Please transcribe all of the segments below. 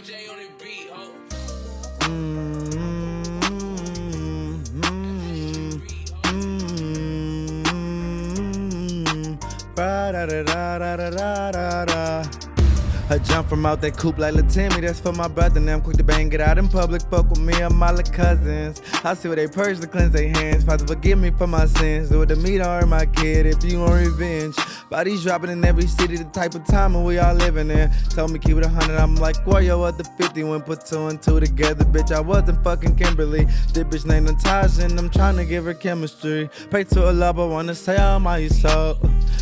FJ on the beat, ho. Da da da da da da da I jump from out that coupe like Latimi, that's for my brother. Now I'm quick to bang it out in public. Fuck with me and my little cousins. I see where they purge to cleanse their hands. Father, forgive me for my sins. Do it to me, don't hurt my kid if you want revenge. Bodies dropping in every city, the type of time we all living in. Told me keep it a hundred, I'm like, yo at the 50 when put two and two together, bitch. I wasn't fucking Kimberly. This bitch named Natasha, and I'm trying to give her chemistry. Pray to a love, I wanna say I'm my soul.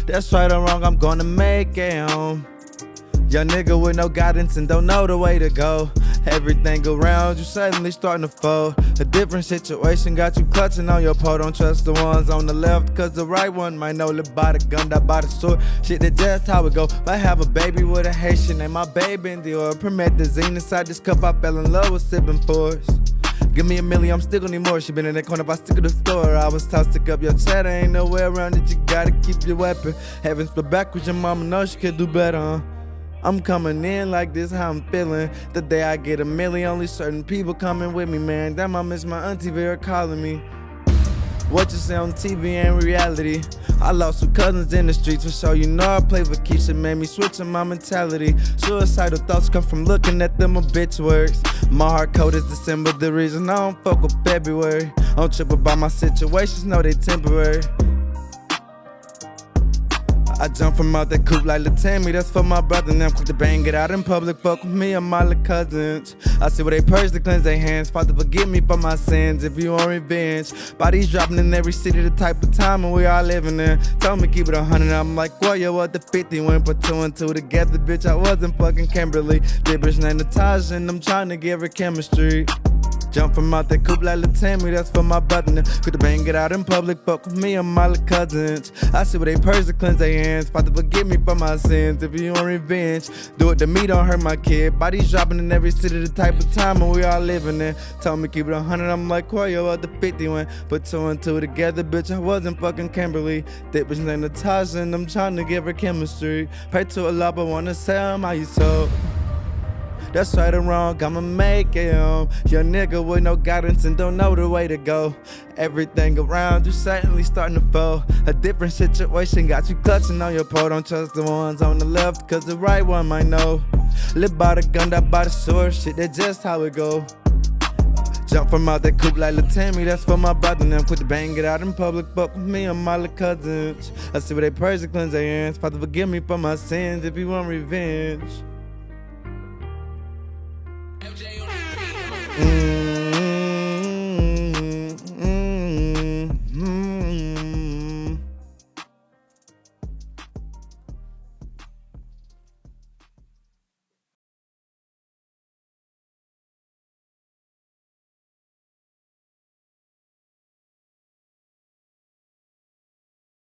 That's right or wrong, I'm gonna make it home. Young nigga with no guidance and don't know the way to go. Everything around you suddenly starting to fold. A different situation got you clutching on your pole. Don't trust the ones on the left, cause the right one might know live by the gun, that by the sword. Shit, that just how it go. Might have a baby with a Haitian, and my baby in the oil. Promethazine inside this cup, I fell in love with sipping force. Give me a million, I'm still gonna need more. She been in that corner, if I stick to the store. I was tossed, stick up your cheddar. Ain't nowhere around it, you gotta keep your weapon. Heavens for backwards, your mama knows she could do better, huh? I'm coming in like this, how I'm feeling. The day I get a million, only certain people coming with me, man. Damn, I miss my auntie Vera calling me. What you say on TV ain't reality. I lost some cousins in the streets for sure. You know I play for Keisha, made me switchin' my mentality. Suicidal thoughts come from looking at them obituaries. My heart code is December, the reason I don't fuck with February. Don't trip about my situations, know they temporary. I jump from out that coupe like Latami, that's for my brother. Now I'm quick to bang it out in public. Fuck with me and my little cousins. I see where they purge to cleanse their hands. Father, forgive me for my sins if you want revenge. Bodies dropping in every city, the type of time and we all living in. Told me keep it a hundred, I'm like, well, yo, what the 50 went put two and two together, bitch. I wasn't fucking Kimberly. Bitch named Natasha, and I'm trying to give her chemistry. Jump from out that coupe like Latami, that's for my. Now, Quick to bang it out in public, fuck with me and my cousins. I see where they purge to cleanse their hands. Father, forgive me for my sins. If you want revenge, do it to me, don't hurt my kid. Bodies dropping in every city, the type of time and we all living in. Told me keep it a hundred, I'm like, why yo, at the 50 when put two and two together, bitch. I wasn't fucking Kimberly. That bitch named Natasha, and I'm trying to give her chemistry. Pray to a lot, but wanna say I'm how you. That's right or wrong, I'ma make it home. Young nigga with no guidance and don't know the way to go. Everything around you suddenly starting to fall. A different situation got you clutching on your pole. Don't trust the ones on the left, cause the right one might know. Live by the gun, that by the sword, shit, that's just how it go. Jump from out that coupe like Latami, that's for my brother. Now quit to bang it out in public, fuck with me and my little cousins. I see where they purge to cleanse their hands. Father, forgive me for my sins if you want revenge. Mm.